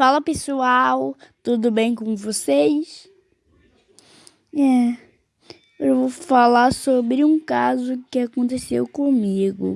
Fala pessoal, tudo bem com vocês? É, eu vou falar sobre um caso que aconteceu comigo.